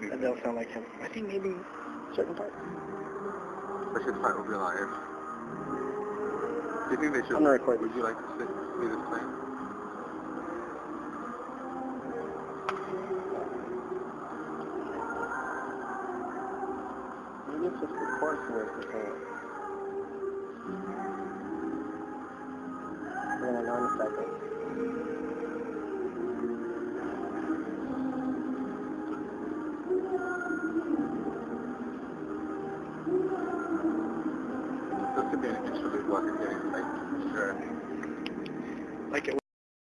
That does sound like him. I think maybe certain parts. I should fight over your life. Do you think they should? I'm gonna record Would you like to sit, see this plane? Maybe it's just the course where it's the We're gonna know in a second. Could be an instrument working getting like sure. Like it